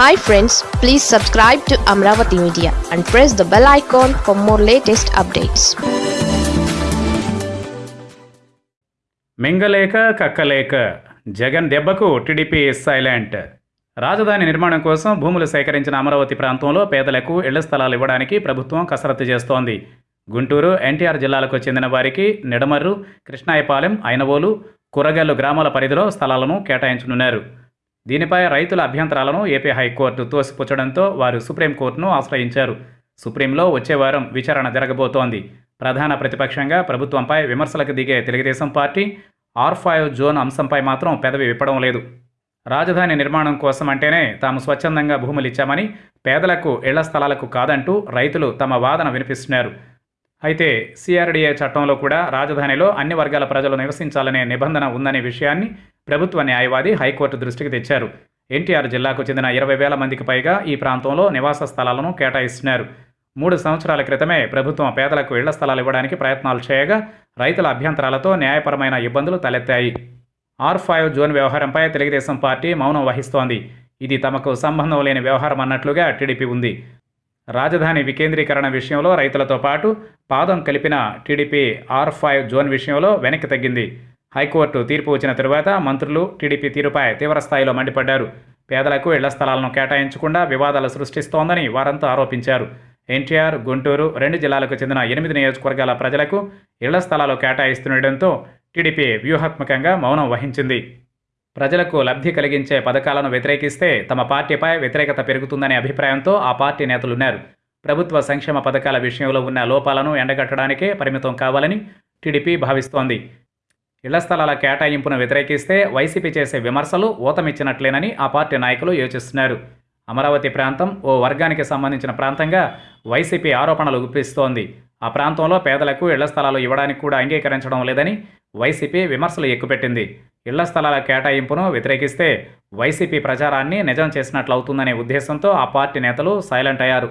Hi friends please subscribe to Amaravati media and press the bell icon for more latest updates మింగలేక కక్కలేక జగన్ దెబ్బకు TDP silent రాజధాని నిర్మాణం కోసం భూములు సేకరించిన అమరావతి ప్రాంతంలో పేదలకు ఇళ్ళ స్థలాలు ఇవ్వడానికి ప్రభుత్వం కసరత్తు చేస్తోంది. గుంటూరు ఎన్టీఆర్ జిల్లాలకు చెందిన వారికి నిడమర్రు కృష్ణాయపాలెం ఐనవోలు కూరగల్లు గ్రామాల పరిధిలో స్థలాలను కేటాయించనున్నారు. దీనిపై రైతుల అభ్యంతరాలను ఏపీ హైకోర్టు తోసిపుచ్చడంతో వారు సుప్రీంకోర్టును ఆశ్రయించారు. సుప్రీంలో వచ్చే వారం విచారణ జరగబోతోంది. ప్రధాన ప్రతిపక్షంగా ప్రభుత్వంపై విమర్శలకు దిగే Telugu Desam party R five zone అంశంపై మాత్రం పెదవి విప్పడం లేదు. రాజధాని నిర్మాణం కోసం అంటేనే తాము స్వచ్ఛందంగా భూములు ఇచ్చామని పేదలకు ఇళ్ళ స్థలాలకు కాదంటూ రైతులు తమ వాదన వినిపిస్తున్నారు. అయితే సిఆర్డీఏ చట్టంలో కూడా రాజధానిలో అన్ని వర్గాల ప్రజలు నివసించాలనే నిబంధన ఉందనే విషయాన్ని ప్రభుత్వ న్యాయవాది హైకోర్టు దృష్టికి తెచ్చారు. ఎన్టీఆర్ జిల్లాకు చెందిన ఇరవై వేల మందికి పైగా ఈ ప్రాంతంలో నివాస స్థలాలను కేటాయిస్తున్నారు. మూడు సంవత్సరాల క్రితమే ప్రభుత్వం పేదలకు ఇళ్ళ స్థలాలు ఇవ్వడానికి ప్రయత్నాలు చేయగా రైతుల అభ్యంతరాలతో న్యాయపరమైన ఇబ్బందులు తలెత్తాయి. ఆర్ ఫైవ్ జోన్ వ్యవహారంపై తెలుగుదేశం పార్టీ మౌనం వహిస్తోంది. ఇది తమకు సంబంధం లేని వ్యవహారం అన్నట్లుగా టీడీపీ ఉంది. రాజధాని వికేంద్రీకరణ విషయంలో రైతులతో పాటు పాదం కలిపిన టీడీపీ ఆర్ ఫైవ్ జోన్ విషయంలో వెనక్కి తగ్గింది. హైకోర్టు తీర్పు వచ్చిన తరువాత మంత్రులు టీడీపీ తీరుపై తీవ్రస్థాయిలో మండిపడ్డారు. పేదలకు ఇళ్ళ స్థలాలను కేటాయించకుండా వివాదాలు సృష్టిస్తోందని వారంతా ఆరోపించారు. ఎన్టీఆర్ గుంటూరు రెండు జిల్లాలకు చెందిన ఎనిమిది నియోజకవర్గాల ప్రజలకు ఇళ్ళ స్థలాలు కేటాయిస్తుండటంతో టీడీపీ వ్యూహాత్మకంగా మౌనం వహించింది. ప్రజలకు లబ్ధి కలిగించే పథకాలను వ్యతిరేకిస్తే తమ పార్టీపై వ్యతిరేకత పెరుగుతుందనే అభిప్రాయంతో ఆ పార్టీ నేతలున్నారు. ప్రభుత్వ సంక్షేమ పథకాల విషయంలో ఉన్న లోపాలను ఎండగట్టడానికే పరిమితం కావాలని టీడీపీ భావిస్తోంది. ఇళ్ళ స్థలాల కేటాయింపును వ్యతిరేకిస్తే వైసీపీ చేసే విమర్శలు ఊతమిచ్చినట్లేనని ఆ పార్టీ నాయకులు యోచిస్తున్నారు. అమరావతి ప్రాంతం ఓ వర్గానికి సంబంధించిన ప్రాంతంగా వైసీపీ ఆరోపణలు గుప్పిస్తోంది. ఆ ప్రాంతంలో పేదలకు ఇళ్ళ స్థలాలు ఇవ్వడానికి కూడా అంగీకరించడం లేదని వైసీపీ విమర్శలు ఎక్కుపెట్టింది. ఇళ్ళ స్థలాల కేటాయింపును వ్యతిరేకిస్తే వైసీపీ ప్రచారాన్ని నిజం చేసినట్లవుతుందనే ఉద్దేశంతో ఆ పార్టీ నేతలు సైలెంట్ అయ్యారు.